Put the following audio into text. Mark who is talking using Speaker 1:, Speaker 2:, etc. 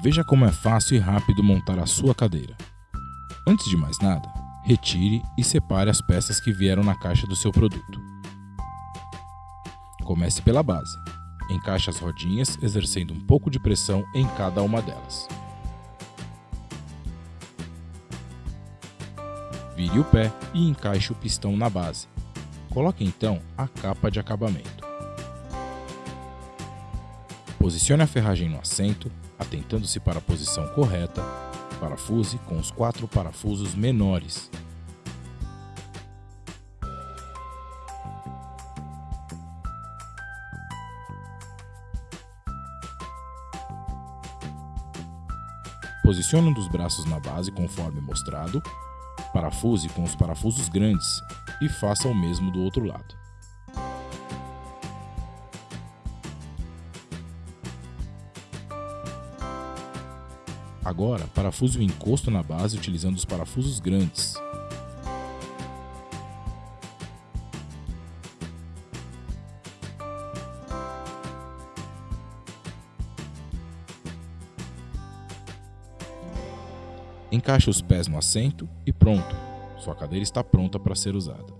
Speaker 1: Veja como é fácil e rápido montar a sua cadeira. Antes de mais nada, retire e separe as peças que vieram na caixa do seu produto. Comece pela base. Encaixe as rodinhas, exercendo um pouco de pressão em cada uma delas. Vire o pé e encaixe o pistão na base. Coloque então a capa de acabamento. Posicione a ferragem no assento, atentando-se para a posição correta. Parafuse com os quatro parafusos menores. Posicione um dos braços na base conforme mostrado. Parafuse com os parafusos grandes e faça o mesmo do outro lado. Agora, parafuse o encosto na base utilizando os parafusos grandes. Encaixe os pés no assento e pronto, sua cadeira está pronta para ser usada.